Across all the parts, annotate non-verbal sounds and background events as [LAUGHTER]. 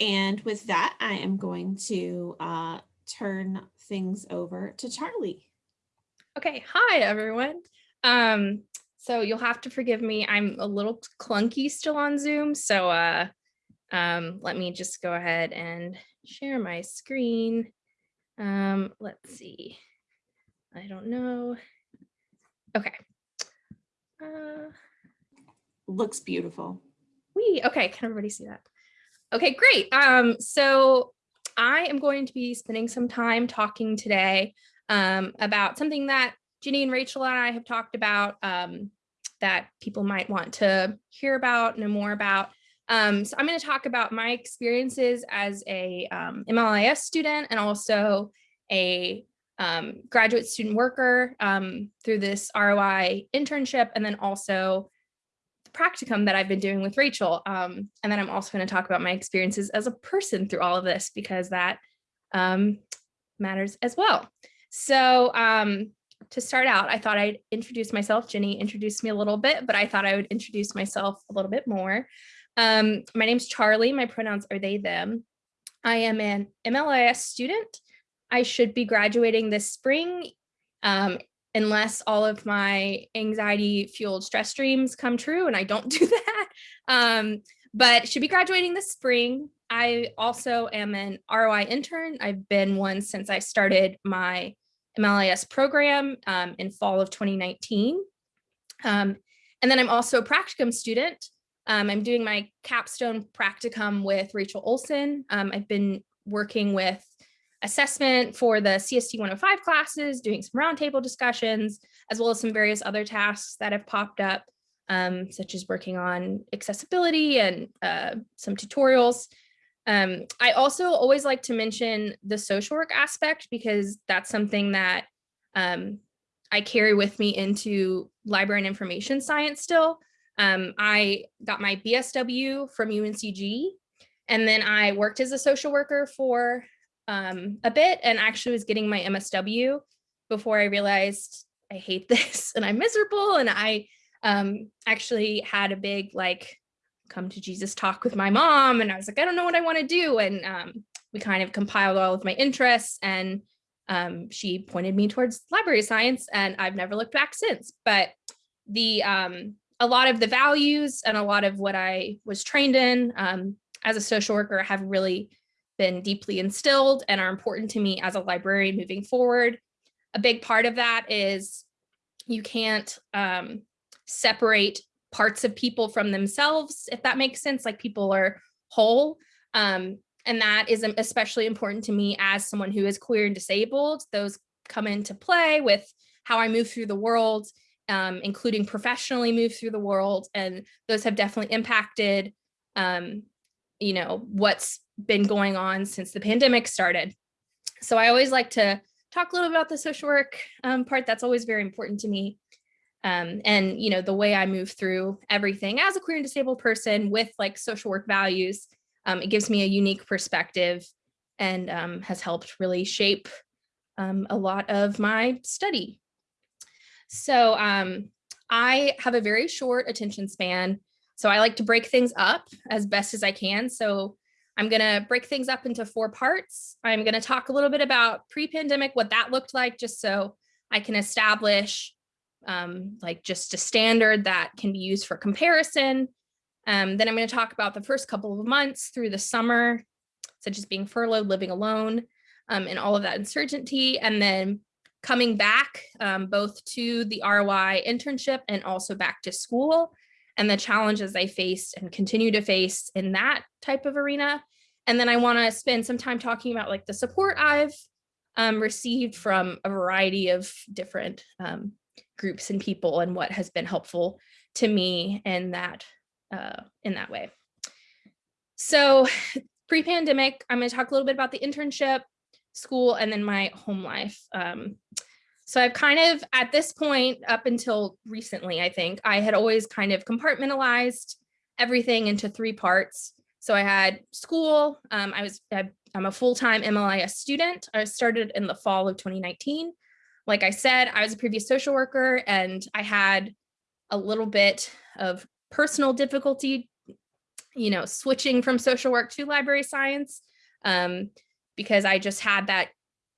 And with that, I am going to uh, turn things over to Charlie. Okay, hi everyone. Um, so you'll have to forgive me. I'm a little clunky still on Zoom, so uh, um, let me just go ahead and share my screen. Um, let's see. I don't know. Okay. Uh, Looks beautiful. we okay, can everybody see that? Okay, great. Um, so I am going to be spending some time talking today um, about something that Ginny and Rachel and I have talked about um, that people might want to hear about, know more about. Um, so I'm going to talk about my experiences as a um, MLIS student and also a um, graduate student worker um, through this ROI internship, and then also practicum that I've been doing with Rachel. Um, and then I'm also going to talk about my experiences as a person through all of this because that um, matters as well. So um, to start out, I thought I'd introduce myself. Jenny introduced me a little bit, but I thought I would introduce myself a little bit more. Um, my name's Charlie. My pronouns are they, them. I am an MLIS student. I should be graduating this spring um, unless all of my anxiety fueled stress dreams come true and I don't [LAUGHS] do that. Um, but should be graduating this spring. I also am an ROI intern. I've been one since I started my MLIS program um, in fall of 2019. Um, and then I'm also a practicum student. Um, I'm doing my capstone practicum with Rachel Olson. Um, I've been working with assessment for the CST 105 classes, doing some roundtable discussions, as well as some various other tasks that have popped up, um, such as working on accessibility and uh, some tutorials. Um, I also always like to mention the social work aspect because that's something that um, I carry with me into library and information science still. Um, I got my BSW from UNCG, and then I worked as a social worker for um, a bit and actually was getting my MSW before I realized I hate [LAUGHS] this and I'm miserable. And I um, actually had a big like come to Jesus talk with my mom. And I was like, I don't know what I want to do. And um, we kind of compiled all of my interests and um, she pointed me towards library science and I've never looked back since. But the um, a lot of the values and a lot of what I was trained in um, as a social worker have really been deeply instilled and are important to me as a librarian moving forward. A big part of that is you can't um, separate parts of people from themselves, if that makes sense, like people are whole. Um, and that is especially important to me as someone who is queer and disabled. Those come into play with how I move through the world, um, including professionally move through the world. And those have definitely impacted, um, you know, what's been going on since the pandemic started. So I always like to talk a little about the social work um, part. That's always very important to me. Um, and, you know, the way I move through everything as a queer and disabled person with like social work values, um, it gives me a unique perspective and um, has helped really shape um, a lot of my study. So um, I have a very short attention span. So I like to break things up as best as I can. So I'm going to break things up into four parts. I'm going to talk a little bit about pre-pandemic, what that looked like, just so I can establish um, like just a standard that can be used for comparison. Um, then I'm going to talk about the first couple of months through the summer, such as being furloughed, living alone, um, and all of that uncertainty. And then coming back um, both to the ROI internship and also back to school and the challenges I faced and continue to face in that type of arena. And then I want to spend some time talking about like the support I've um, received from a variety of different um, groups and people and what has been helpful to me in that uh, in that way. So pre-pandemic, I'm going to talk a little bit about the internship, school, and then my home life. Um, so I've kind of, at this point, up until recently, I think, I had always kind of compartmentalized everything into three parts. So I had school, um, I was, I'm a full-time MLIS student. I started in the fall of 2019. Like I said, I was a previous social worker and I had a little bit of personal difficulty you know, switching from social work to library science um, because I just had that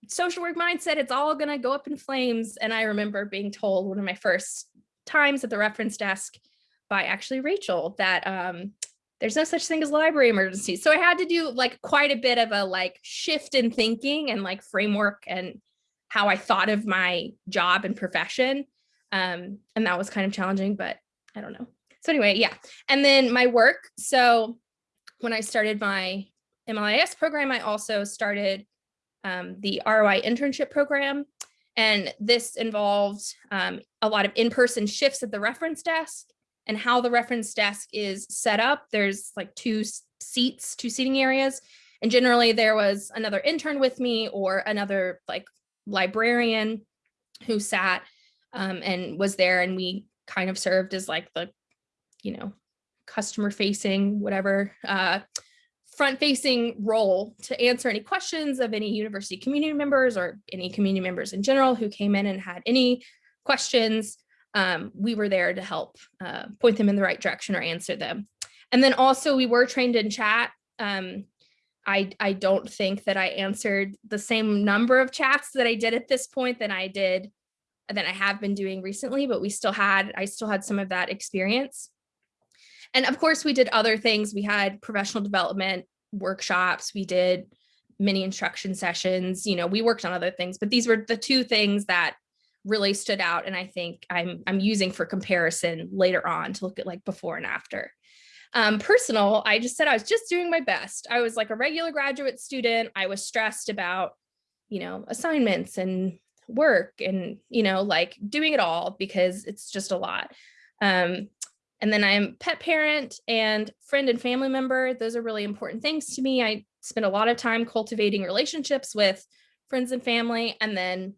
social work mindset. It's all to go up in flames. And I remember being told one of my first times at the reference desk by actually Rachel that um, there's no such thing as library emergencies. So I had to do like quite a bit of a like shift in thinking and like framework and how I thought of my job and profession. Um, and that was kind of challenging, but I don't know. So anyway, yeah. And then my work. So when I started my MLIS program, I also started um, the ROI internship program. And this involved um, a lot of in-person shifts at the reference desk and how the reference desk is set up. There's like two seats, two seating areas. And generally there was another intern with me or another like librarian who sat um, and was there and we kind of served as like the, you know, customer facing, whatever, uh, front facing role to answer any questions of any university community members or any community members in general who came in and had any questions um, we were there to help uh, point them in the right direction or answer them. And then also we were trained in chat. Um, I, I don't think that I answered the same number of chats that I did at this point than I did than I have been doing recently, but we still had, I still had some of that experience. And of course we did other things. We had professional development workshops. We did mini instruction sessions, you know, we worked on other things, but these were the two things that really stood out and I think I'm, I'm using for comparison later on to look at like before and after. Um, personal, I just said I was just doing my best. I was like a regular graduate student. I was stressed about, you know, assignments and work and, you know, like doing it all because it's just a lot. Um, and then I'm pet parent and friend and family member. Those are really important things to me. I spend a lot of time cultivating relationships with friends and family. And then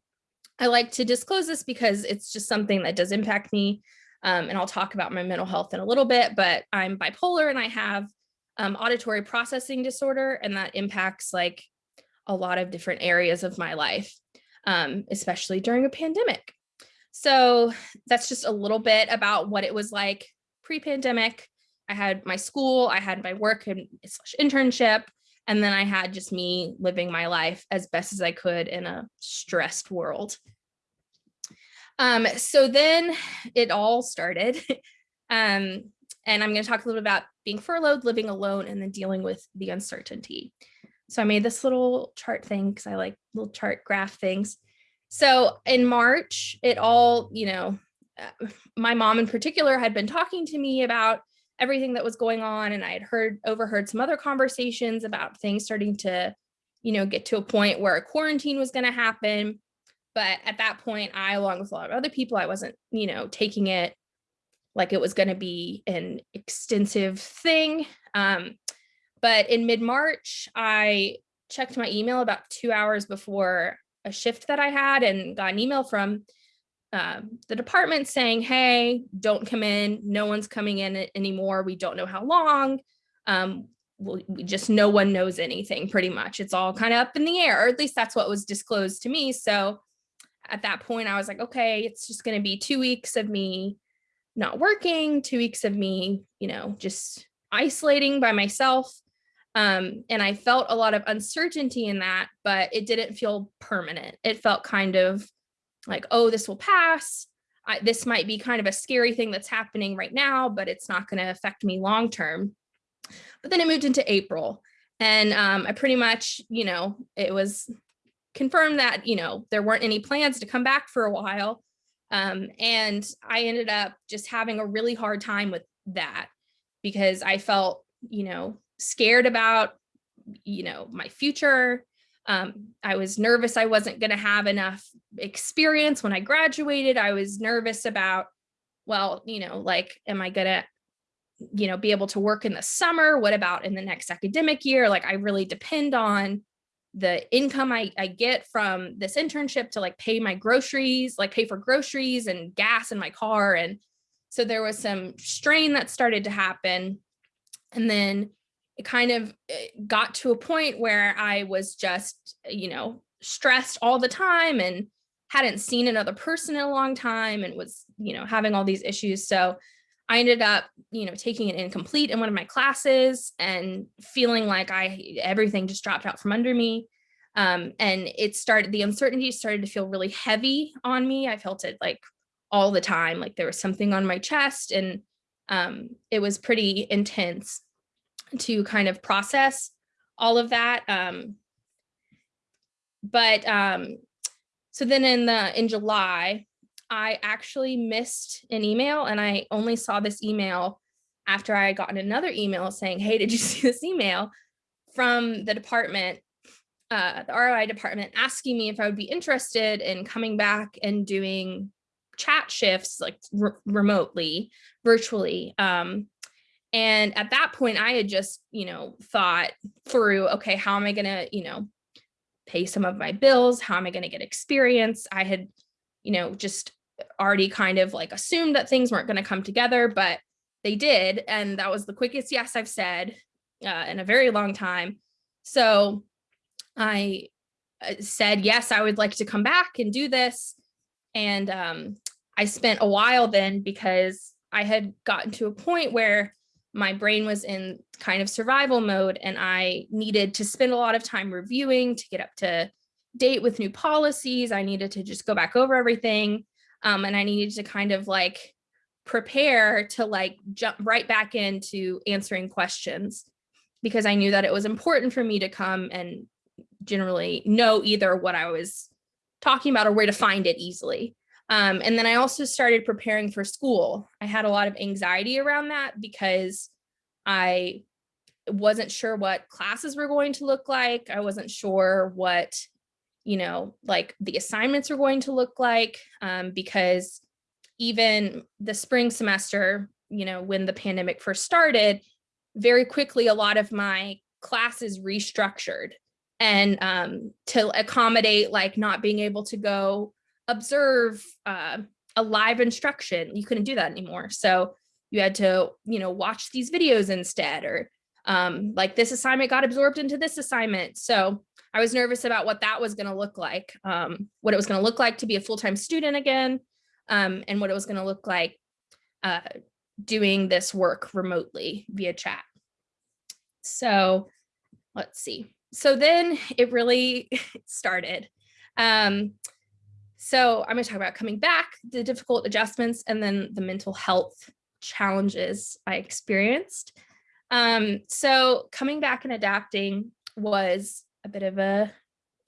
I like to disclose this because it's just something that does impact me. Um, and I'll talk about my mental health in a little bit, but I'm bipolar and I have um, auditory processing disorder and that impacts like a lot of different areas of my life, um, especially during a pandemic. So that's just a little bit about what it was like pre-pandemic. I had my school, I had my work and internship, and then I had just me living my life as best as I could in a stressed world. Um, so then it all started. [LAUGHS] um, and I'm going to talk a little bit about being furloughed, living alone, and then dealing with the uncertainty. So I made this little chart thing because I like little chart graph things. So in March, it all, you know, [LAUGHS] my mom in particular had been talking to me about everything that was going on and I had heard overheard some other conversations about things starting to, you know, get to a point where a quarantine was going to happen. But at that point, I, along with a lot of other people, I wasn't, you know, taking it like it was going to be an extensive thing. Um, but in mid-March, I checked my email about two hours before a shift that I had and got an email from um, the department saying, hey, don't come in. No one's coming in anymore. We don't know how long. Um, we, we just no one knows anything pretty much. It's all kind of up in the air, or at least that's what was disclosed to me. So at that point, I was like, okay, it's just going to be two weeks of me not working, two weeks of me, you know, just isolating by myself. Um, and I felt a lot of uncertainty in that, but it didn't feel permanent. It felt kind of like, oh, this will pass. I, this might be kind of a scary thing that's happening right now, but it's not going to affect me long term. But then it moved into April and um, I pretty much, you know, it was confirmed that, you know, there weren't any plans to come back for a while. Um, and I ended up just having a really hard time with that because I felt, you know, scared about, you know, my future, um, I was nervous I wasn't going to have enough experience when I graduated. I was nervous about, well, you know, like, am I going to, you know, be able to work in the summer? What about in the next academic year? Like, I really depend on the income I, I get from this internship to like pay my groceries, like pay for groceries and gas in my car. And so there was some strain that started to happen. And then it kind of eh, got to a point where I was just, you know, stressed all the time and hadn't seen another person in a long time and was, you know, having all these issues. So I ended up, you know, taking an incomplete in one of my classes and feeling like I everything just dropped out from under me. Um, and it started, the uncertainty started to feel really heavy on me. I felt it like all the time, like there was something on my chest and um, it was pretty intense to kind of process all of that. Um, but um, so then in the in July, I actually missed an email and I only saw this email after I had gotten another email saying, hey, did you [LAUGHS] see this email from the department, uh, the ROI department asking me if I would be interested in coming back and doing chat shifts like re remotely, virtually. Um, and at that point, I had just, you know, thought through, okay, how am I going to, you know, pay some of my bills? How am I going to get experience? I had, you know, just already kind of like assumed that things weren't going to come together, but they did. And that was the quickest yes I've said uh, in a very long time. So I uh, said, yes, I would like to come back and do this. And um, I spent a while then because I had gotten to a point where my brain was in kind of survival mode and I needed to spend a lot of time reviewing to get up to date with new policies. I needed to just go back over everything. Um, and I needed to kind of like prepare to like jump right back into answering questions because I knew that it was important for me to come and generally know either what I was talking about or where to find it easily. Um, and then I also started preparing for school. I had a lot of anxiety around that because I wasn't sure what classes were going to look like. I wasn't sure what, you know, like the assignments were going to look like um, because even the spring semester, you know, when the pandemic first started, very quickly, a lot of my classes restructured and um, to accommodate like not being able to go observe uh, a live instruction. You couldn't do that anymore. So you had to, you know, watch these videos instead or um, like this assignment got absorbed into this assignment. So I was nervous about what that was going to look like, um, what it was going to look like to be a full-time student again, um, and what it was going to look like uh, doing this work remotely via chat. So let's see. So then it really [LAUGHS] started. Um, so I'm going to talk about coming back, the difficult adjustments, and then the mental health challenges I experienced. Um, so coming back and adapting was a bit of a,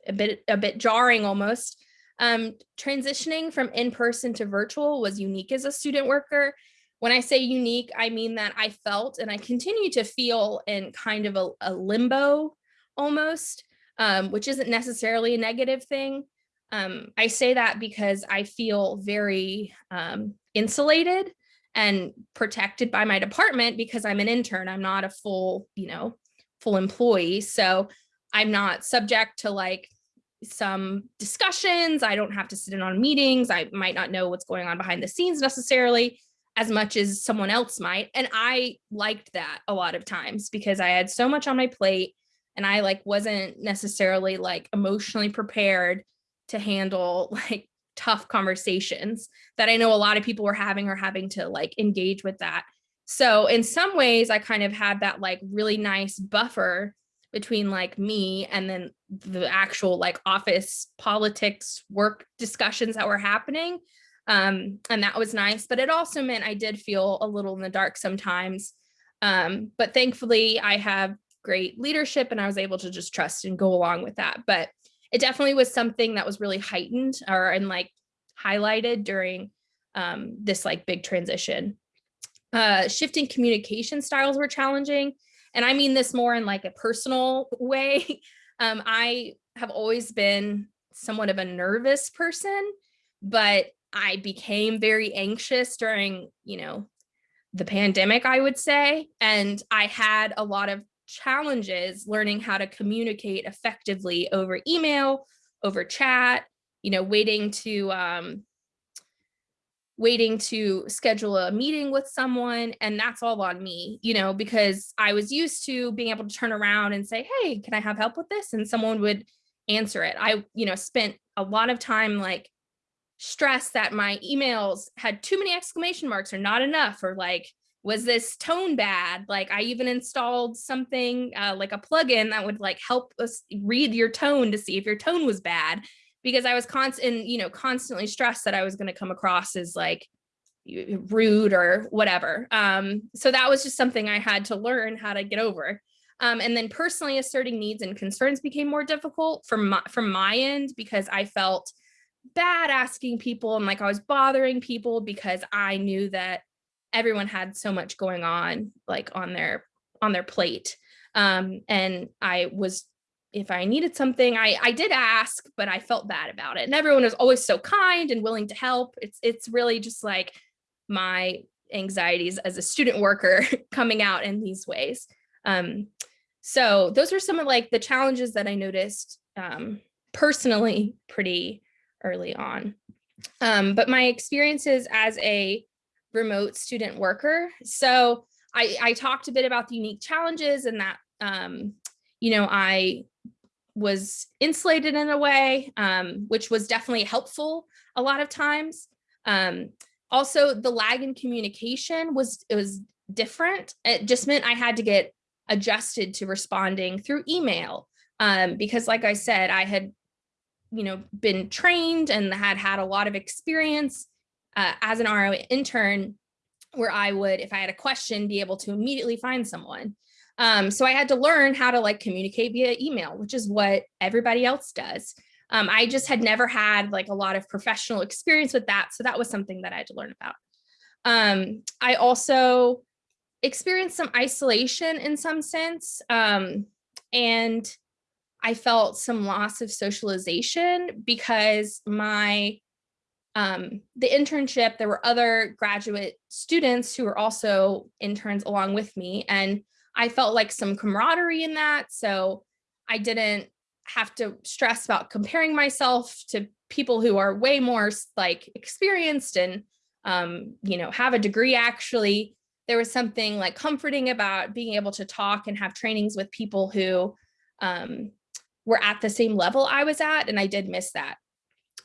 a bit, a bit jarring almost. Um, transitioning from in-person to virtual was unique as a student worker. When I say unique, I mean that I felt and I continue to feel in kind of a, a limbo almost, um, which isn't necessarily a negative thing. Um, I say that because I feel very um, insulated and protected by my department because I'm an intern. I'm not a full, you know, full employee. So I'm not subject to like some discussions. I don't have to sit in on meetings. I might not know what's going on behind the scenes necessarily as much as someone else might. And I liked that a lot of times because I had so much on my plate and I like wasn't necessarily like emotionally prepared to handle [LAUGHS] like tough conversations that I know a lot of people were having or having to like engage with that. So in some ways I kind of had that like really nice buffer between like me and then the actual like office politics work discussions that were happening. Um, and that was nice, but it also meant I did feel a little in the dark sometimes. Um, but thankfully I have great leadership and I was able to just trust and go along with that. But it definitely was something that was really heightened or and like highlighted during um, this like big transition. Uh, shifting communication styles were challenging. And I mean this more in like a personal [LAUGHS] way. Um, I have always been somewhat of a nervous person, but I became very anxious during, you know, the pandemic, I would say. And I had a lot of challenges learning how to communicate effectively over email, over chat, you know, waiting to um, waiting to schedule a meeting with someone and that's all on me you know because i was used to being able to turn around and say hey can i have help with this? and someone would answer it. I you know spent a lot of time like stressed that my emails had too many exclamation marks or not enough or like was this tone bad? Like i even installed something uh, like a plugin that would like help us read your tone to see if your tone was bad because i was constant you know constantly stressed that i was going to come across as like rude or whatever. Um so that was just something i had to learn how to get over. Um, and then personally asserting needs and concerns became more difficult from my, from my end because I felt bad asking people and like I was bothering people because I knew that everyone had so much going on like on their on their plate. Um, and I was if I needed something, I I did ask, but I felt bad about it. And everyone was always so kind and willing to help. It's it's really just like my anxieties as a student worker [LAUGHS] coming out in these ways. Um, so those are some of like the challenges that I noticed um, personally pretty early on. Um, but my experiences as a remote student worker. So I, I talked a bit about the unique challenges and that, um, you know, I was insulated in a way, um, which was definitely helpful a lot of times. Um, also, the lag in communication was it was different. It just meant I had to get adjusted to responding through email. Um, because like I said, I had, you know, been trained and had had a lot of experience uh, as an RO intern where I would, if I had a question, be able to immediately find someone. Um, so I had to learn how to like communicate via email, which is what everybody else does. Um, I just had never had like a lot of professional experience with that. So that was something that I had to learn about. Um, I also experienced some isolation in some sense. Um, and I felt some loss of socialization because my um, the internship, there were other graduate students who were also interns along with me. And I felt like some camaraderie in that. So I didn't have to stress about comparing myself to people who are way more like experienced and, um, you know, have a degree actually there was something like comforting about being able to talk and have trainings with people who um, were at the same level I was at, and I did miss that.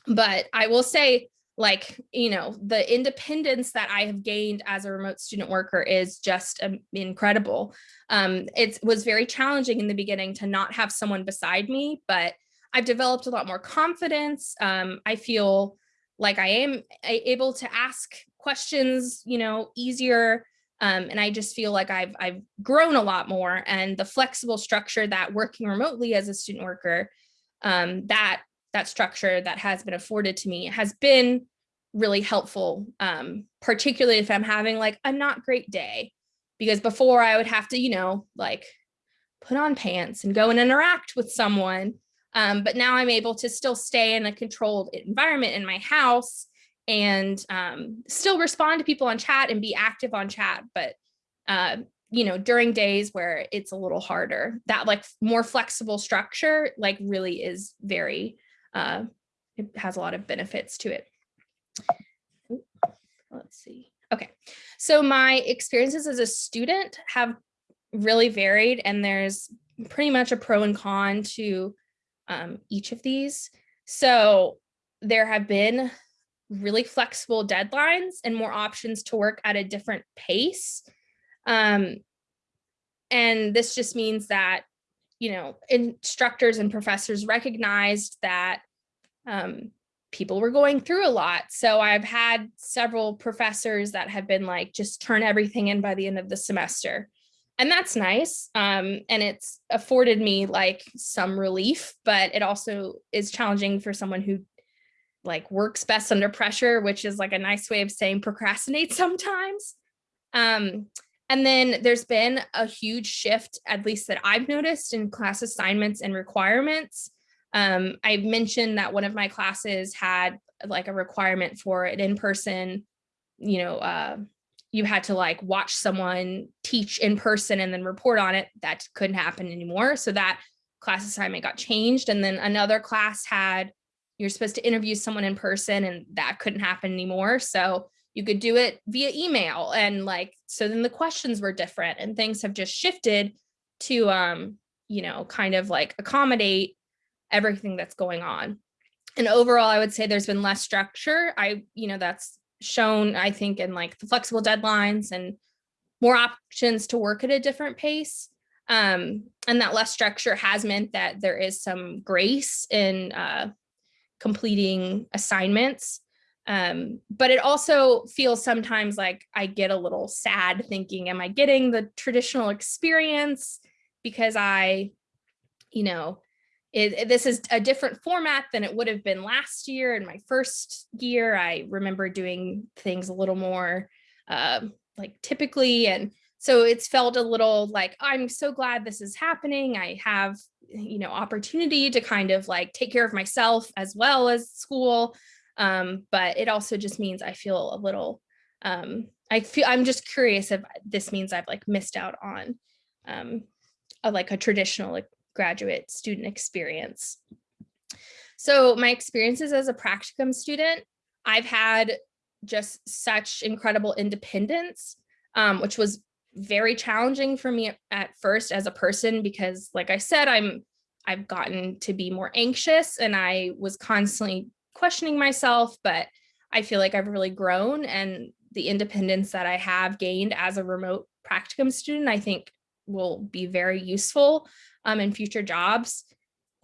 But I will say, like, you know, the independence that I have gained as a remote student worker is just um, incredible. Um, it was very challenging in the beginning to not have someone beside me, but I've developed a lot more confidence. Um, I feel like I am able to ask questions, you know, easier. Um, and I just feel like I've, I've grown a lot more and the flexible structure that working remotely as a student worker, um, that, that structure that has been afforded to me has been really helpful, um, particularly if I'm having like a not great day, because before I would have to, you know, like put on pants and go and interact with someone. Um, but now I'm able to still stay in a controlled environment in my house and um, still respond to people on chat and be active on chat. But, uh, you know, during days where it's a little harder, that like more flexible structure, like really is very, uh, it has a lot of benefits to it. Let's see. Okay, so my experiences as a student have really varied and there's pretty much a pro and con to um, each of these. So there have been really flexible deadlines and more options to work at a different pace. Um, and this just means that, you know, instructors and professors recognized that um, people were going through a lot. So I've had several professors that have been like, just turn everything in by the end of the semester. And that's nice. Um, and it's afforded me like some relief, but it also is challenging for someone who like works best under pressure, which is like a nice way of saying procrastinate [LAUGHS] sometimes. Um, and then there's been a huge shift, at least that I've noticed in class assignments and requirements. Um, I mentioned that one of my classes had like a requirement for an in-person, you know, uh, you had to like watch someone teach in person and then report on it. That couldn't happen anymore. So that class assignment got changed. And then another class had you're supposed to interview someone in person and that couldn't happen anymore. So you could do it via email and like, so then the questions were different and things have just shifted to, um, you know, kind of like accommodate everything that's going on. and overall, I would say there's been less structure. I, you know, that's shown, I think, in like the flexible deadlines and more options to work at a different pace. Um, and that less structure has meant that there is some grace in uh, completing assignments. Um, but it also feels sometimes like I get a little sad thinking, am I getting the traditional experience because I, you know, it, this is a different format than it would have been last year in my first year. I remember doing things a little more uh, like typically. And so it's felt a little like, I'm so glad this is happening. I have, you know, opportunity to kind of like take care of myself as well as school. Um, but it also just means I feel a little, um, I feel, I'm just curious if this means I've like missed out on um, a, like a traditional like, graduate student experience. So my experiences as a practicum student, I've had just such incredible independence, um, which was very challenging for me at first as a person because like I said, I'm I've gotten to be more anxious and I was constantly questioning myself, but I feel like I've really grown and the independence that I have gained as a remote practicum student, I think will be very useful um, in future jobs.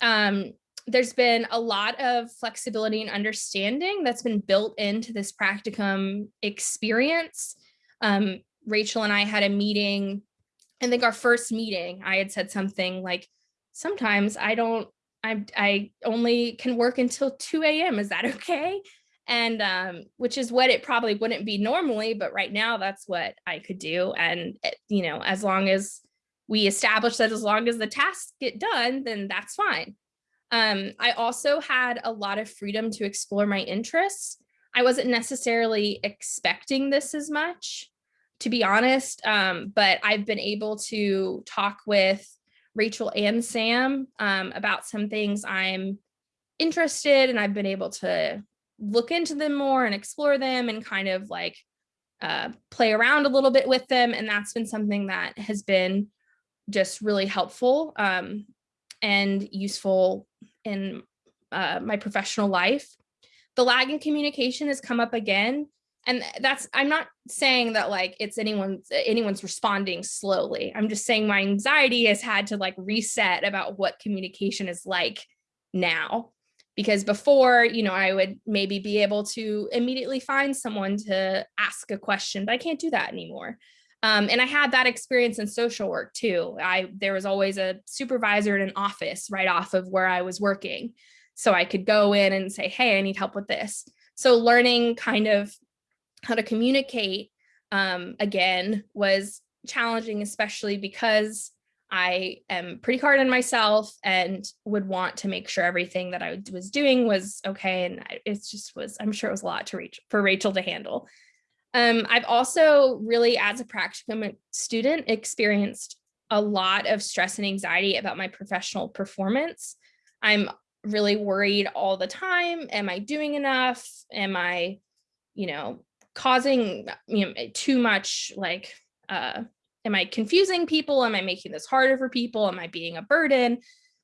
Um, there's been a lot of flexibility and understanding that's been built into this practicum experience. Um, Rachel and I had a meeting, I think our first meeting, I had said something like, sometimes I don't, I, I only can work until 2 a.m. Is that [LAUGHS] okay? And um, which is what it probably wouldn't be normally, but right now that's what I could do. And, it, you know, as long as we establish that as long as the tasks get done, then that's fine. Um, I also had a lot of freedom to explore my interests. I wasn't necessarily expecting this as much, to be honest, um, but I've been able to talk with Rachel and Sam um, about some things I'm interested and I've been able to look into them more and explore them and kind of like uh, play around a little bit with them. And that's been something that has been just really helpful um, and useful in uh, my professional life. The lag in communication has come up again. And that's, I'm not saying that like it's anyone's, anyone's responding slowly. I'm just saying my anxiety has had to like reset about what communication is like now. Because before, you know, I would maybe be able to immediately find someone to ask a question, but I can't do that anymore. Um, and I had that experience in social work too. I there was always a supervisor in an office right off of where I was working. So I could go in and say, hey, I need help with this. So learning kind of how to communicate um, again was challenging, especially because I am pretty hard on myself and would want to make sure everything that I was doing was okay. And it just was, I'm sure it was a lot to reach for Rachel to handle. Um, I've also really, as a practicum student, experienced a lot of stress and anxiety about my professional performance. I'm really worried all the time. Am I doing enough? Am I, you know, causing you know, too much like, uh, am I confusing people? Am I making this harder for people? Am I being a burden?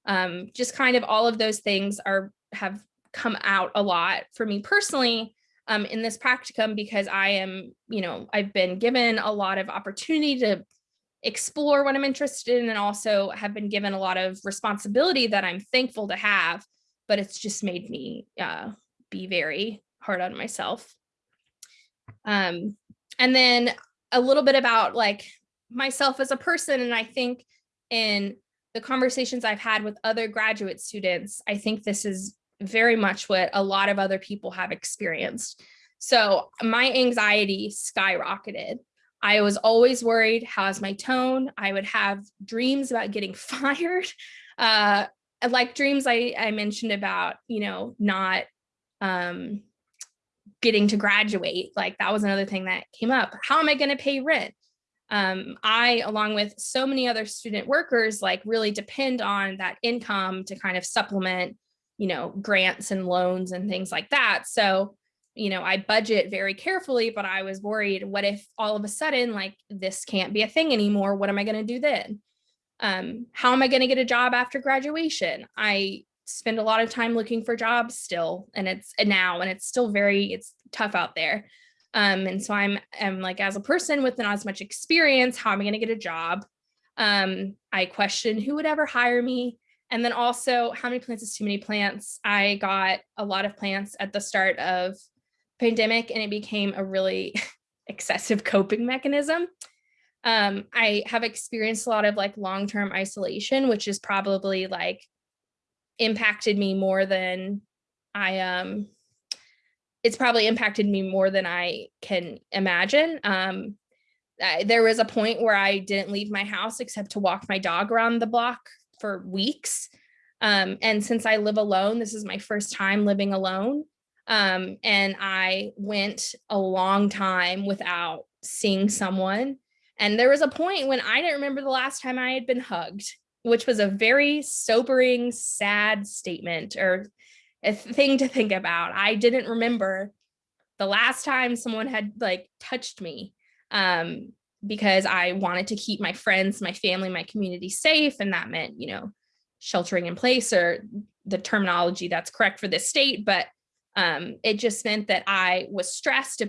Um, just kind of all of those things are have come out a lot for me personally um, in this practicum because I am, you know, I've been given a lot of opportunity to explore what I'm interested in and also have been given a lot of responsibility that I'm thankful to have, but it's just made me uh, be very hard on myself. Um, and then a little bit about like myself as a person. And I think in the conversations I've had with other graduate students, I think this is very much what a lot of other people have experienced. So my anxiety skyrocketed. I was always worried, how's my tone? I would have dreams about getting [LAUGHS] fired. Uh, like dreams I, I mentioned about, you know, not um, getting to graduate. Like that was another thing that came up. How am I going to pay rent? Um, I, along with so many other student workers, like really depend on that income to kind of supplement you know, grants and loans and things like that. So, you know, I budget very carefully, but I was worried, what if all of a sudden, like this can't be a thing anymore? What am I going to do then? Um, how am I going to get a job after graduation? I spend a lot of time looking for jobs still and it's and now and it's still very it's tough out there. Um and so i'm i'm like as a person with not as much experience how am i going to get a job? Um i question who would ever hire me. And then also how many plants is too many plants? I got a lot of plants at the start of pandemic and it became a really [LAUGHS] excessive coping mechanism. Um i have experienced a lot of like long-term isolation which is probably like impacted me more than I um it's probably impacted me more than I can imagine. Um I, there was a point where I didn't leave my house except to walk my dog around the block for weeks. Um, and since I live alone, this is my first time living alone. Um, and I went a long time without seeing someone. And there was a point when I didn't remember the last time I had been hugged which was a very sobering, sad statement or a thing to think about. I didn't remember the last time someone had like touched me um, because I wanted to keep my friends, my family, my community safe. And that meant, you know, sheltering in place or the terminology that's correct for this state. But um, it just meant that I was stressed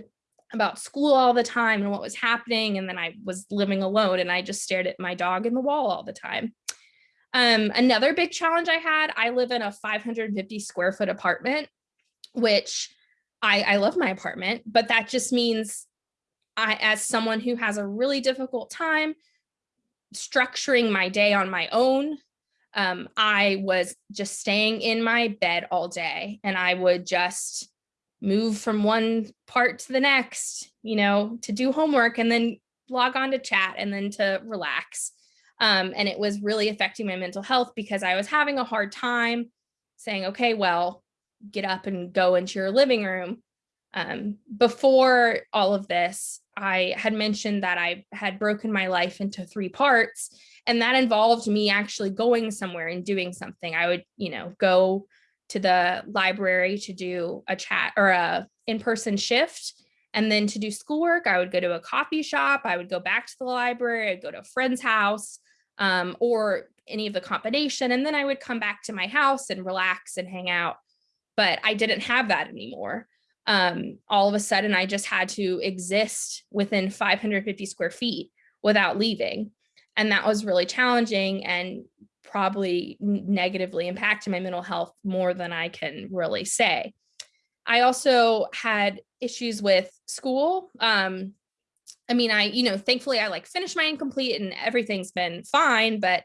about school all the time and what was happening. And then I was living alone and I just stared at my dog in the wall all the time. Um, another big challenge I had, I live in a 550 square foot apartment, which I, I love my apartment, but that just means I, as someone who has a really difficult time structuring my day on my own, um, I was just staying in my bed all day and I would just move from one part to the next, you know, to do homework and then log on to chat and then to relax. Um, and it was really affecting my mental health because I was having a hard time saying, okay, well, get up and go into your living room. Um, before all of this, I had mentioned that I had broken my life into three parts, and that involved me actually going somewhere and doing something. I would, you know, go to the library to do a chat or a in-person shift. And then to do schoolwork, I would go to a coffee shop. I would go back to the library. I'd go to a friend's house um, or any of the combination. And then I would come back to my house and relax and hang out. But I didn't have that anymore. Um, all of a sudden, I just had to exist within 550 square feet without leaving. And that was really challenging and probably negatively impacted my mental health more than I can really say. I also had issues with school. Um, I mean, I, you know, thankfully I like finished my incomplete and everything's been fine, but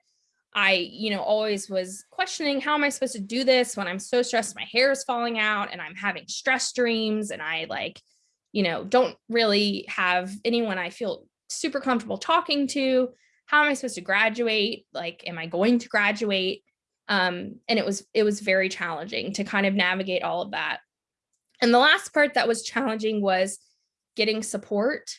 I, you know, always was questioning how am I supposed to do this when I'm so stressed, my hair is falling out and I'm having stress dreams and I like, you know, don't really have anyone I feel super comfortable talking to. How am I supposed to graduate? Like, am I going to graduate? Um, and it was, it was very challenging to kind of navigate all of that. And the last part that was challenging was getting support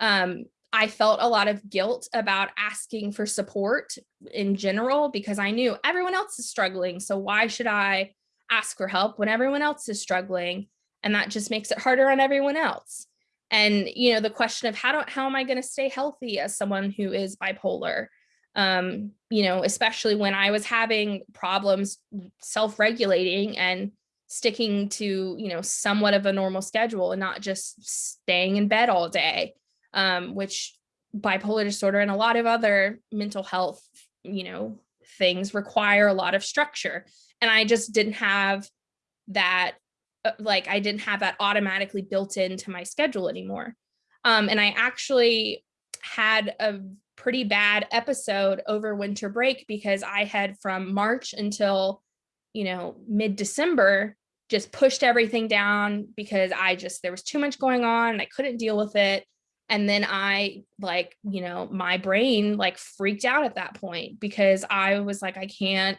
um, I felt a lot of guilt about asking for support in general because I knew everyone else is struggling. So why should I ask for help when everyone else is struggling? And that just makes it harder on everyone else. And, you know, the question of how do, how am I going to stay healthy as someone who is bipolar? Um, you know, especially when I was having problems self-regulating and sticking to, you know, somewhat of a normal schedule and not just staying in bed all day um, which bipolar disorder and a lot of other mental health, you know, things require a lot of structure. And I just didn't have that, uh, like I didn't have that automatically built into my schedule anymore. Um, and I actually had a pretty bad episode over winter break because I had from March until, you know, mid-December just pushed everything down because I just, there was too much going on. I couldn't deal with it and then i like you know my brain like freaked out at that point because i was like i can't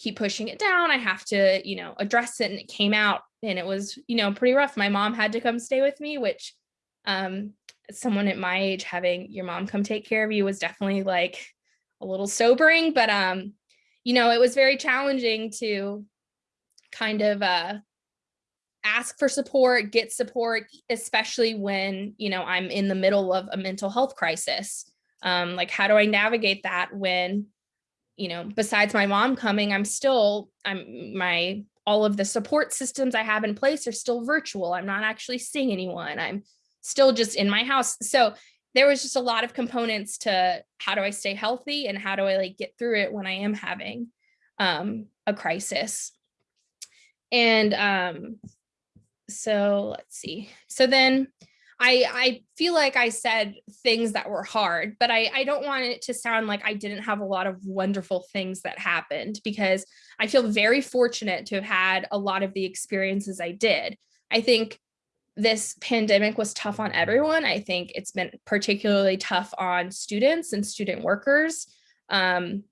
keep pushing it down. I have to you know address it. And it came out and it was you know pretty rough. My mom had to come stay with me which um someone at my age having your mom come take care of you was definitely like a little sobering but um you know it was very challenging to kind of uh ask for support, get support, especially when, you know, I'm in the middle of a mental health crisis. Um, like, how do I navigate that when, you know, besides my mom coming, I'm still, I'm my, all of the support systems I have in place are still virtual. I'm not actually seeing anyone. I'm still just in my house. So there was just a lot of components to how do I stay healthy and how do I like get through it when I am having um, a crisis. And um, so let's see. So then I, I feel like I said things that were hard, but I, I don't want it to sound like I didn't have a lot of wonderful things that happened because I feel very fortunate to have had a lot of the experiences I did. I think this pandemic was tough on everyone. I think it's been particularly tough on students and student workers. Um,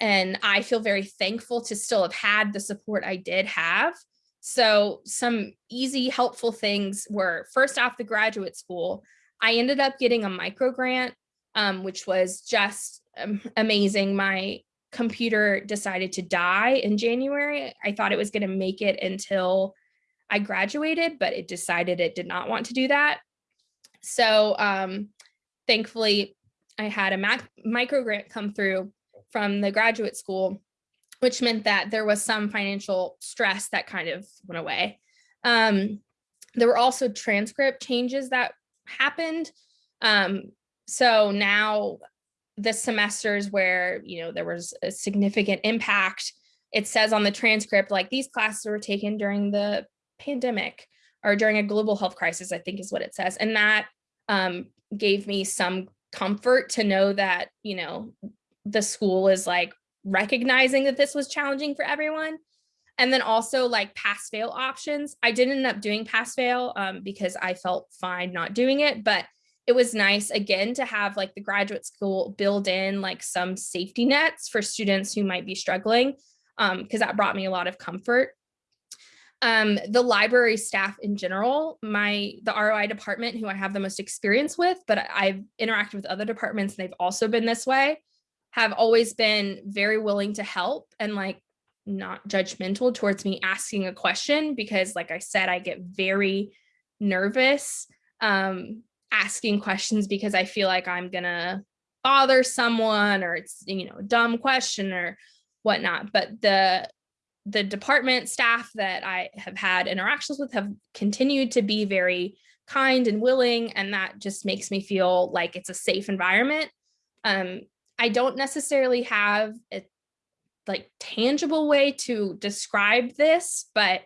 and I feel very thankful to still have had the support I did have. So some easy, helpful things were first off the graduate school, I ended up getting a micro grant, um, which was just um, amazing. My computer decided to die in January. I thought it was going to make it until I graduated, but it decided it did not want to do that. So um, thankfully, I had a Mac micro grant come through from the graduate school, which meant that there was some financial stress that kind of went away. Um, there were also transcript changes that happened. Um, so now the semesters where, you know, there was a significant impact, it says on the transcript, like these classes were taken during the pandemic or during a global health crisis, I think is what it says. And that um, gave me some comfort to know that, you know, the school is like recognizing that this was challenging for everyone. And then also like pass fail options. I didn't end up doing pass fail um, because I felt fine not doing it, but it was nice again to have like the graduate school build in like some safety nets for students who might be struggling because um, that brought me a lot of comfort. Um, the library staff in general, my the ROI department who I have the most experience with, but I've interacted with other departments and they've also been this way, have always been very willing to help and like not judgmental towards me asking a question because like I said, I get very nervous um, asking questions because I feel like I'm gonna bother someone or it's, you know, a dumb question or whatnot. But the the department staff that I have had interactions with have continued to be very kind and willing, and that just makes me feel like it's a safe environment. Um, I don't necessarily have a like tangible way to describe this, but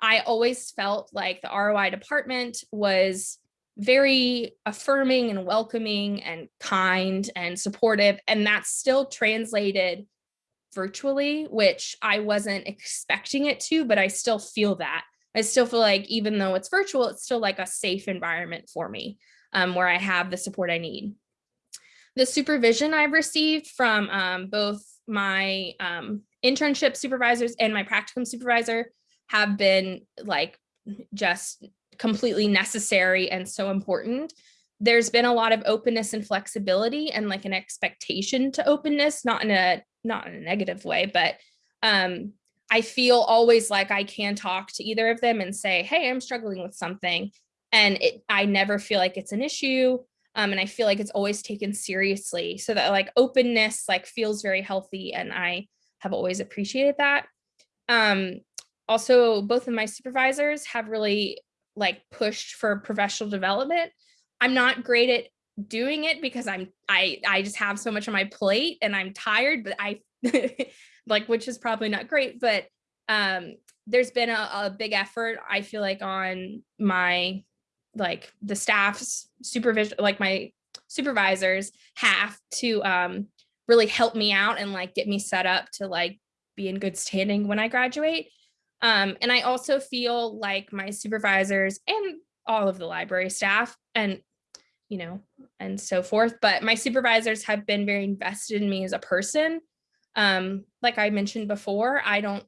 I always felt like the ROI department was very affirming and welcoming and kind and supportive. And that's still translated virtually, which I wasn't expecting it to, but I still feel that. I still feel like even though it's virtual, it's still like a safe environment for me um, where I have the support I need. The supervision I've received from um, both my um, internship supervisors and my practicum supervisor have been like just completely necessary and so important. There's been a lot of openness and flexibility and like an expectation to openness, not in a not in a negative way, but um, I feel always like I can talk to either of them and say, hey, I'm struggling with something. And it, I never feel like it's an issue. Um, and I feel like it's always taken seriously. So that like openness like feels very healthy. And I have always appreciated that. Um, also, both of my supervisors have really like pushed for professional development. I'm not great at doing it because I'm I I just have so much on my plate and I'm tired, but I [LAUGHS] like which is probably not great, but um there's been a, a big effort I feel like on my like the staff's supervision like my supervisors have to um really help me out and like get me set up to like be in good standing when I graduate. Um, and I also feel like my supervisors and all of the library staff and you know, and so forth. But my supervisors have been very invested in me as a person. Um, like I mentioned before, I don't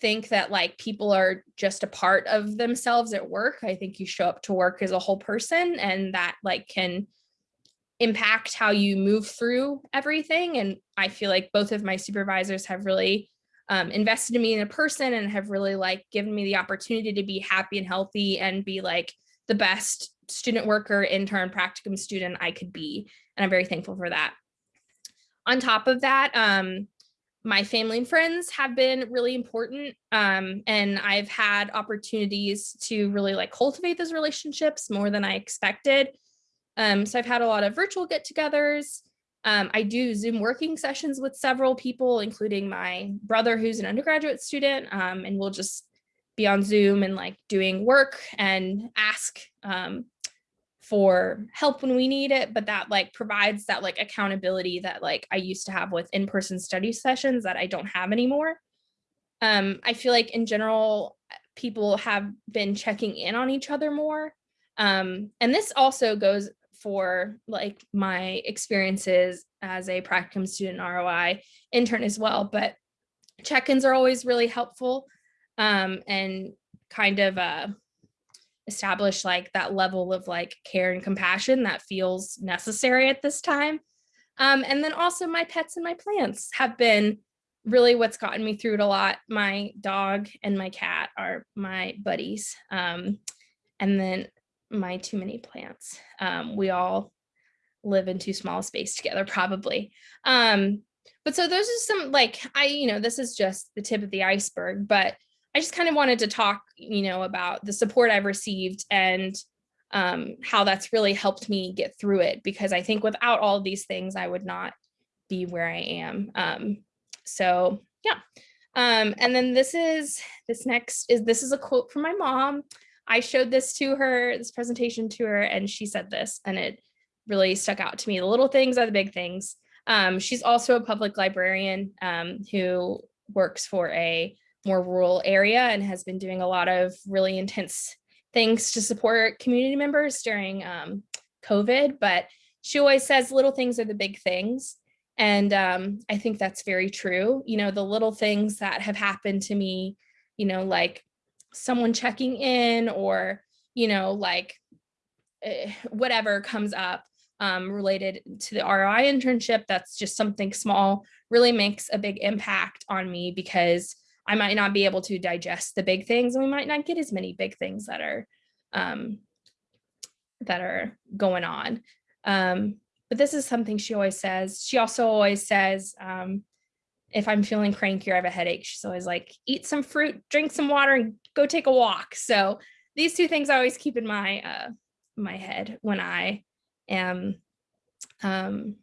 think that like people are just a part of themselves at work. I think you show up to work as a whole person and that like can impact how you move through everything. And I feel like both of my supervisors have really um, invested in me in a person and have really like given me the opportunity to be happy and healthy and be like the best student worker, intern, practicum student I could be. And I'm very thankful for that. on top of that, um, my family and friends have been really important. Um, and I've had opportunities to really like cultivate those relationships more than I expected. Um, so I've had a lot of virtual get togethers. Um, I do Zoom working sessions with several people, including my brother, who's an undergraduate student, um, and we'll just be on Zoom and like doing work and ask um, for help when we need it, but that like provides that like accountability that like I used to have with in-person study sessions that I don't have anymore. Um, I feel like in general, people have been checking in on each other more. Um, and this also goes for like my experiences as a practicum student ROI intern as well, but check-ins are always really helpful um, and kind of uh, establish like that level of like care and compassion that feels necessary at this time. Um, and then also my pets and my plants have been really what's gotten me through it a lot. My dog and my cat are my buddies. Um, and then my too many plants. Um, we all live in too small space together probably. Um, but so those are some like, I, you know, this is just the tip of the iceberg, but I just kind of wanted to talk, you know, about the support I've received and um, how that's really helped me get through it, because I think without all of these things, I would not be where I am. Um, so yeah. Um, and then this is, this next is, this is a quote from my mom. I showed this to her, this presentation to her, and she said this, and it really stuck out to me. The little things are the big things. Um, she's also a public librarian um, who works for a more rural area and has been doing a lot of really intense things to support community members during um, COVID, but she always says little things are the big things. And um, I think that's very true. You know, the little things that have happened to me, you know, like someone checking in or, you know, like eh, whatever comes up um, related to the ROI internship, that's just something small, really makes a big impact on me because I might not be able to digest the big things and we might not get as many big things that are um, that are going on. Um, but this is something she always says. She also always says, um, if I'm feeling cranky or I have a headache, she's always like, eat some fruit, drink some water and go take a walk. So these two things I always keep in my uh, my head when I am um,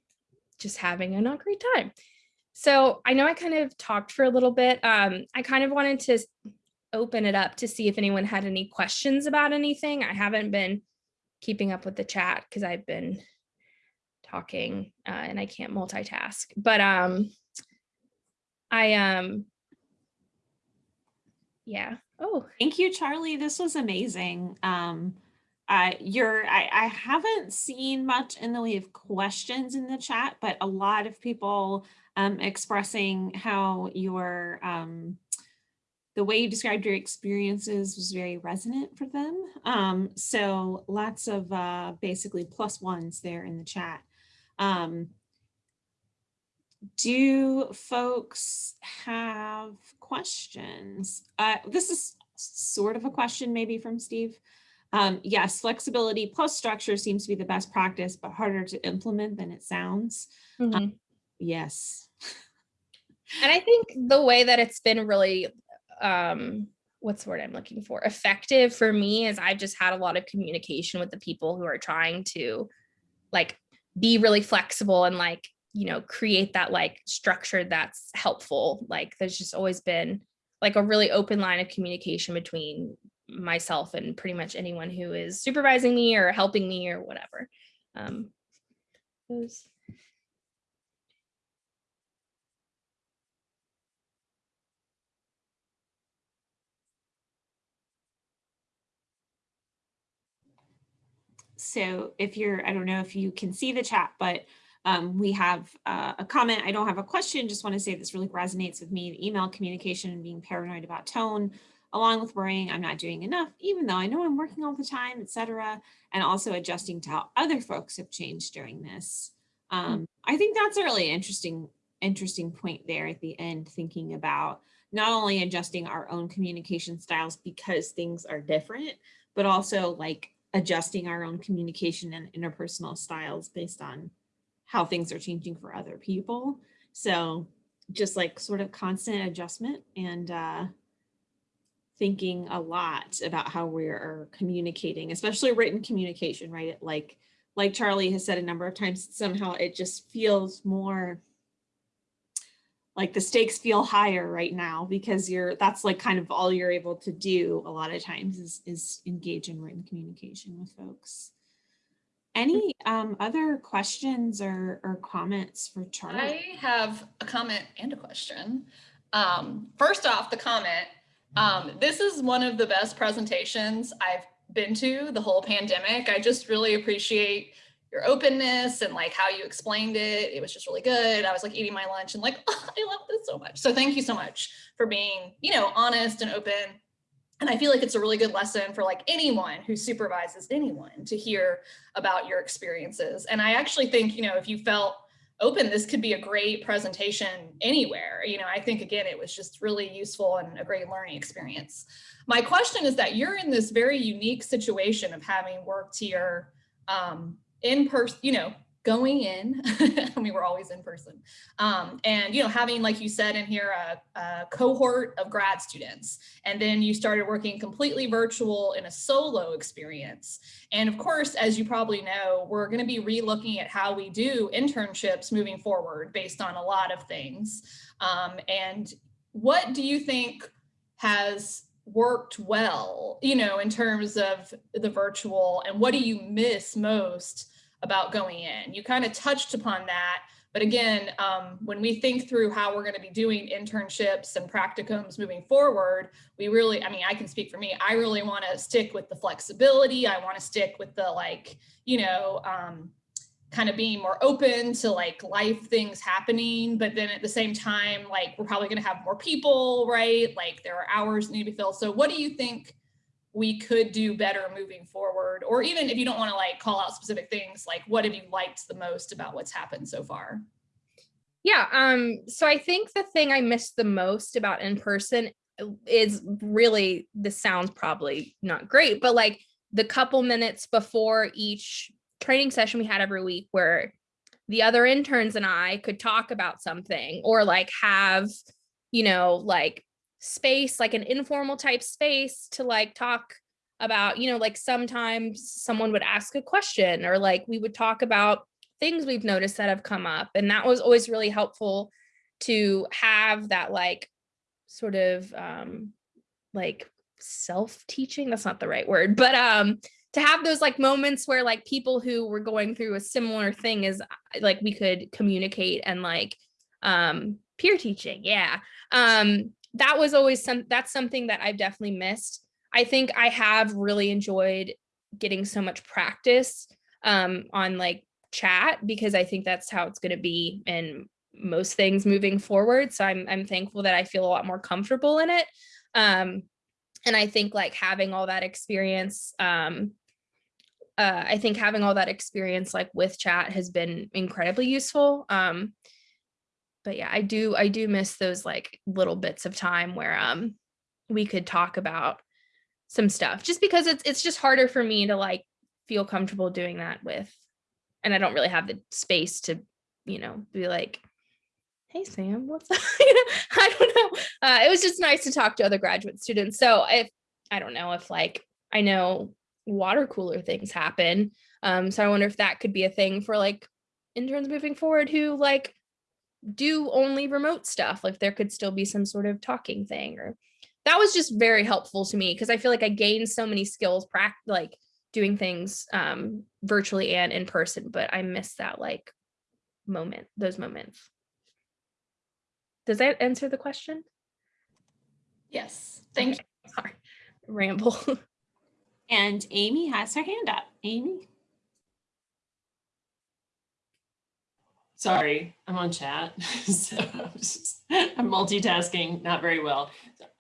just having a not great time. So I know I kind of talked for a little bit. Um, I kind of wanted to open it up to see if anyone had any questions about anything. I haven't been keeping up with the chat because I've been talking uh, and I can't multitask. But um, I um, yeah. Oh, Thank you, Charlie. This was amazing. Um, uh, you're, I, I haven't seen much in the way of questions in the chat, but a lot of people um, expressing how your, um, the way you described your experiences was very resonant for them. Um, so lots of uh, basically plus ones there in the chat. Um, do folks have questions? Uh, this is sort of a question maybe from Steve. Um, yes, flexibility plus structure seems to be the best practice, but harder to implement than it sounds. Mm -hmm. um, yes. and I think the way that it's been really, um, what's the word I'm looking for, effective for me is I've just had a lot of communication with the people who are trying to like be really flexible and like, you know, create that like structure that's helpful. Like there's just always been like a really open line of communication between myself and pretty much anyone who is supervising me or helping me or whatever. Um, those. So if you're, I don't know if you can see the chat, but um, we have uh, a comment. I don't have a question, just want to say this really resonates with me, the email communication and being paranoid about tone along with worrying I'm not doing enough, even though I know I'm working all the time, etc. And also adjusting to how other folks have changed during this. Um, I think that's a really interesting, interesting point there at the end, thinking about not only adjusting our own communication styles because things are different, but also like adjusting our own communication and interpersonal styles based on how things are changing for other people. So just like sort of constant adjustment and uh, thinking a lot about how we are communicating, especially written communication, right? Like, like Charlie has said a number of times, somehow it just feels more like the stakes feel higher right now because you're that's like kind of all you're able to do a lot of times is is engage in written communication with folks. Any um, other questions or, or comments for Charlie? I have a comment and a question. Um, first off, the comment. Um, this is one of the best presentations I've been to the whole pandemic. I just really appreciate your openness and like how you explained it. It was just really good. I was like eating my lunch and like, oh, [LAUGHS] I love this so much. So thank you so much for being, you know, honest and open. And I feel like it's a really good lesson for like anyone who supervises anyone to hear about your experiences. And I actually think, you know, if you felt open, this could be a great presentation anywhere. You know, I think again, it was just really useful and a great learning experience. My question is that you're in this very unique situation of having worked here um, in person, you know, going in, [LAUGHS] I mean, we're always in person. Um, and, you know, having, like you said in here, a, a, cohort of grad students, and then you started working completely virtual in a solo experience. And of course, as you probably know, we're gonna be re-looking at how we do internships moving forward based on a lot of things. Um, and what do you think has worked well, you know, in terms of the virtual and what do you miss most about going in. You kind of touched upon that. But again, um, when we think through how we're going to be doing internships and practicums moving forward, we really, I mean, I can speak for me. I really want to stick with the flexibility. I want to stick with the like, you know, um, kind of being more open to like life things happening. But then at the same time, like we're probably going to have more people, right? Like there are hours need to be filled. So what do you think we could do better moving forward? Or even if you don't want to like call out specific things, like what have you liked the most about what's happened so far? Yeah, um, so I think the thing I missed the most about in person is really, this sounds probably not great, but like the couple minutes before each training session we had every week where the other interns and I could talk about something or like have, you know, like space, like an informal type space to like talk about, you know, like sometimes someone would ask a question or like we would talk about things we've noticed that have come up. And that was always really helpful to have that like sort of um like self-teaching, that's not the right word, but um to have those like moments where like people who were going through a similar thing is like we could communicate and like um peer teaching yeah um that was always some that's something that I've definitely missed. I think I have really enjoyed getting so much practice um, on like chat because I think that's how it's going to be in most things moving forward. So I'm I'm thankful that I feel a lot more comfortable in it. Um, and I think like having all that experience, um, uh, I think having all that experience like with chat has been incredibly useful. Um, but yeah, I do I do miss those like little bits of time where um we could talk about some stuff just because it's it's just harder for me to like feel comfortable doing that with and I don't really have the space to, you know, be like, hey Sam, what's [LAUGHS] up? [LAUGHS] I don't know. Uh, it was just nice to talk to other graduate students. So if I don't know if like I know water cooler things happen. Um, so I wonder if that could be a thing for like interns moving forward who like do only remote stuff like there could still be some sort of talking thing or that was just very helpful to me because I feel like I gained so many skills like doing things um, virtually and in person, but I miss that like moment, those moments. Does that answer the question? Yes, thank okay. you. Sorry, ramble. [LAUGHS] and Amy has her hand up. Amy? Sorry, I'm on chat. [LAUGHS] so I'm, multitasking not very well.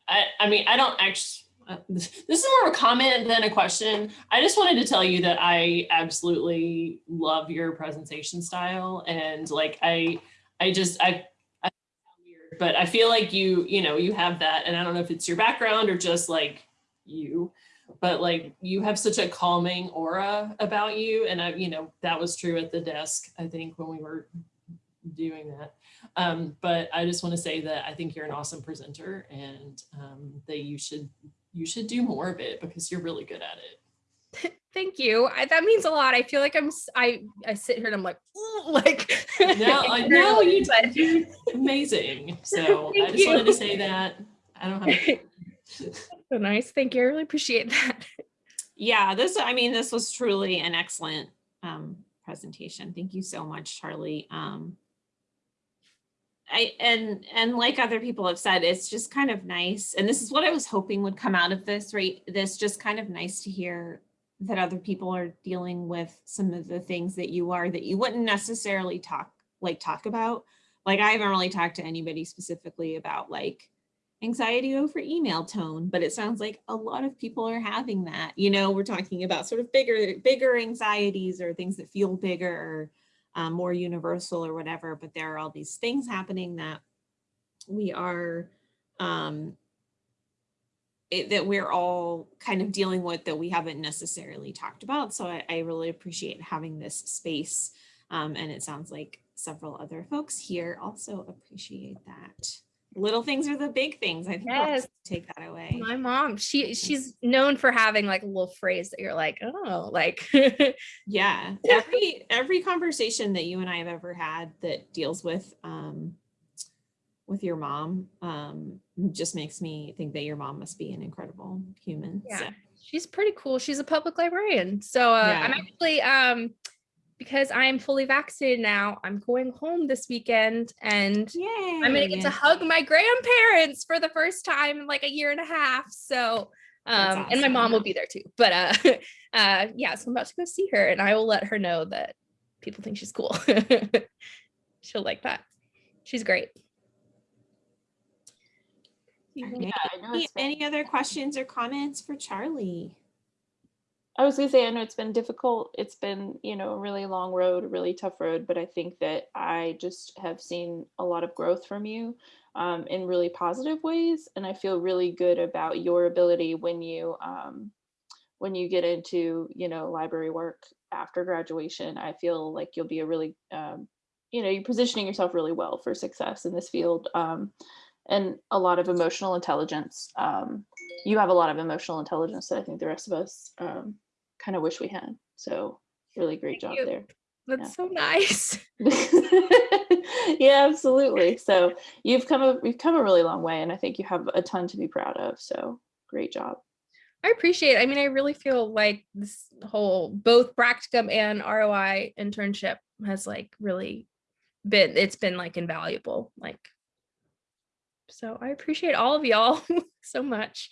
I, I mean, I don't actually, uh, this is more of a comment than a question. I just wanted to tell you that I absolutely love your presentation style. And like, I, I just, I, I weird, but I feel like you, you know, you have that, and I don't know if it's your background or just like you, but like you have such a calming aura about you. And I, you know, that was true at the desk, I think, when we were doing that. Um, but I just want to say that I think you're an awesome presenter and um, that you should you should do more of it because you're really good at it. [LAUGHS] Thank you. I, that means a lot. I feel like I'm, s- I, I sit here and I'm like, "Ooh," [LAUGHS] like. [LAUGHS] No, I know you but- do amazing. So I Thank just wanted to say that. I don't have. So nice. Thank you. I really appreciate that. Yeah, this, I mean, this was truly an excellent um, presentation. Thank you so much, Charlie. Um, I, and, and like other people have said, it's just kind of nice. And this is what I was hoping would come out of this, right? This just kind of nice to hear that other people are dealing with some of the things that you are, that you wouldn't necessarily talk, like talk about. Like I haven't really talked to anybody specifically about like anxiety over email tone, but it sounds like a lot of people are having that. You know, we're talking about sort of bigger, bigger anxieties or things that feel bigger or um, more universal or whatever, but there are all these things happening that we are, um, it, that we're all kind of dealing with that we haven't necessarily talked about. So I, I really appreciate having this space. Um, and it sounds like several other folks here also appreciate that. Little things are the big things. I think Yes. take that away. My mom, she, she's known for having like a little phrase that you're like, oh, like, [LAUGHS] Yeah, every every conversation that you and I have ever had that deals with um with your mom um just makes me think that your mom must be an incredible human. Yeah. So, she's pretty cool. She's a public librarian. So uh, I'm actually, um, because I am fully vaccinated now, I'm going home this weekend and yay. I'm gonna get to hug my grandparents for the first time in like a year and a half. So, That's um, and my mom will be there too. But uh, [LAUGHS] uh, yeah, so I'm about to go see her, and I will let her know that people think she's cool. [LAUGHS] She'll like that. She's great. All. I know Any, any other questions or comments for Charlie? I was gonna say, I know it's been difficult. It's been, you know, a really long road, a really tough road, but I think that I just have seen a lot of growth from you um, in really positive ways, and I feel really good about your ability when you um, when you get into, you know, library work after graduation. I feel like you'll be a really, um, you know, you're positioning yourself really well for success in this field, um, and a lot of emotional intelligence. Um, you have a lot of emotional intelligence that I think the rest of us um, kind of wish we had. So really great Thank job you. there. That's so nice. [LAUGHS] yeah, absolutely. So you've come a you've come a really long way, and I think you have a ton to be proud of. So great job. I appreciate it. I mean, I really feel like this whole both practicum and ROI internship has like really been it's been like invaluable. Like so I appreciate all of y'all [LAUGHS] so much.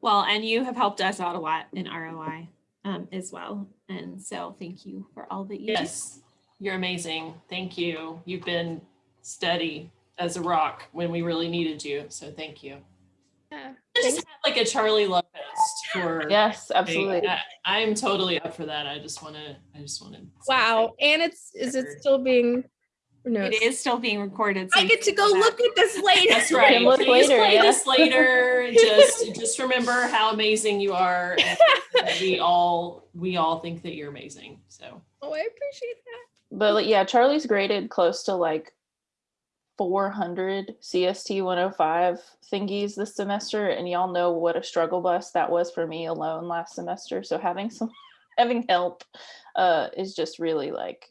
Well, and you have helped us out a lot in ROI um, as well. And so thank you for all that you do. Yes, you're amazing. Thank you. You've been steady as a rock when we really needed you. So thank you. Yeah. I just Thanks. had like a Charlie Love fest for. Yes, absolutely. I, I'm totally up for that. I just want to. I just want to. Wow. And it's is it still being no It is still being recorded. so I get to go look at this later. That's right. [LAUGHS] can look Please later, play yeah. this later. [LAUGHS] Just just remember how amazing you are. and we all we all think that you're amazing. So Oh, I appreciate that. But yeah, Charlie's graded close to like 400 CST 105 thingies this semester, and y'all know what a struggle bus that was for me alone last semester. So having some [LAUGHS] having help uh, is just really like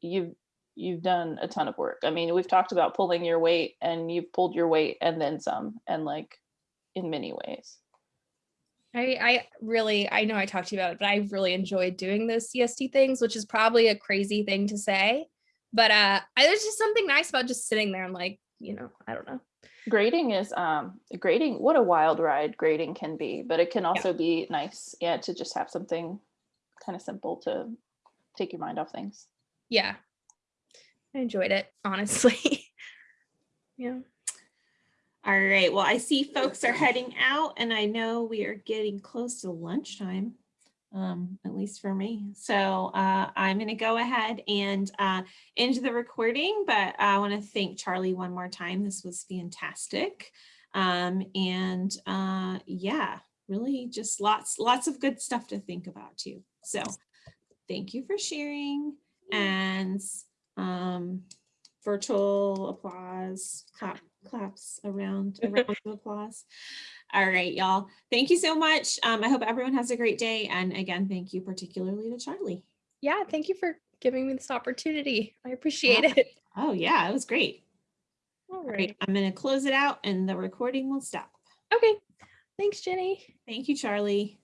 you've you've done a ton of work. I mean, we've talked about pulling your weight, and you've pulled your weight and then some, and like in many ways. I, I really, I know I talked to you about it, but I really enjoyed doing those CST things, which is probably a crazy thing to say. But uh, I, there's just something nice about just sitting there and like, you know, I don't know. grading is um grading what a wild ride grading can be but it can also be nice yeah to just have something kind of simple to take your mind off things Yeah, I enjoyed it, honestly. [LAUGHS] yeah. All right. Well, I see folks are heading out and I know we are getting close to lunchtime, um, at least for me. So uh, I'm going to go ahead and uh, end the recording, but I want to thank Charlie one more time. This was fantastic. Um, and uh, yeah, really just lots, lots of good stuff to think about too. So thank you for sharing and um, virtual applause, clap, claps around, [LAUGHS] around applause. All right, y'all. Thank you so much. Um, I hope everyone has a great day. And again, thank you particularly to Charlie. Yeah, thank you for giving me this opportunity. I appreciate it. Oh yeah, it was great. All All right, right. I'm gonna close it out and the recording will stop. Okay. Thanks, Jenny. Thank you, Charlie.